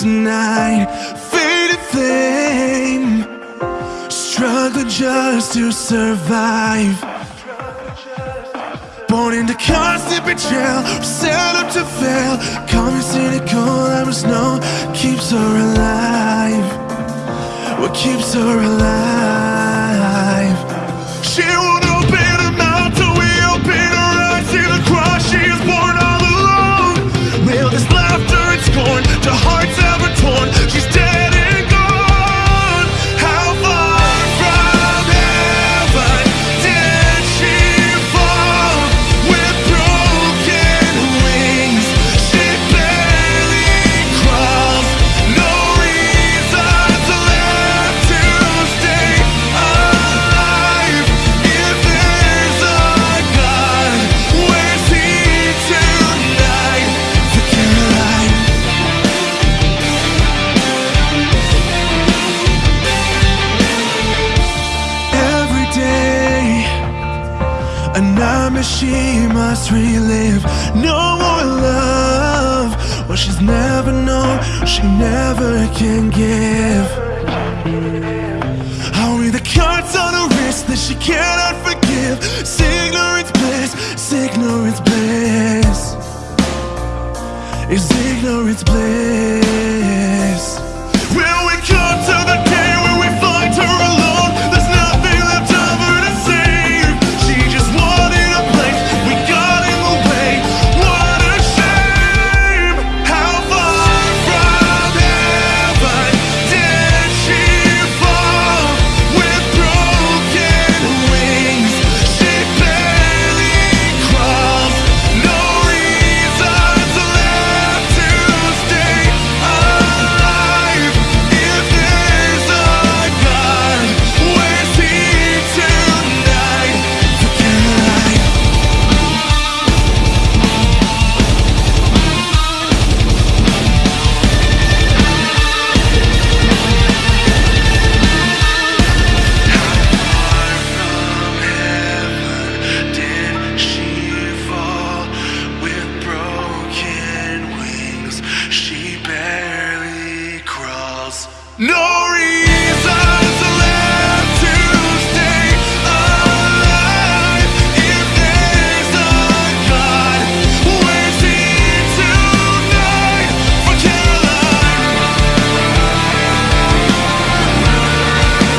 tonight Faded flame. Struggling just to survive. Born into constant betrayal Set up to fail. Call me cynical, must know Keeps her alive. What keeps her alive A nightmare she must relive. No more love. What she's never known. She never can give. Only the cuts on her wrist That she cannot forgive. Ignorance bliss. Ignorance bliss. Is ignorance bliss? Will we No!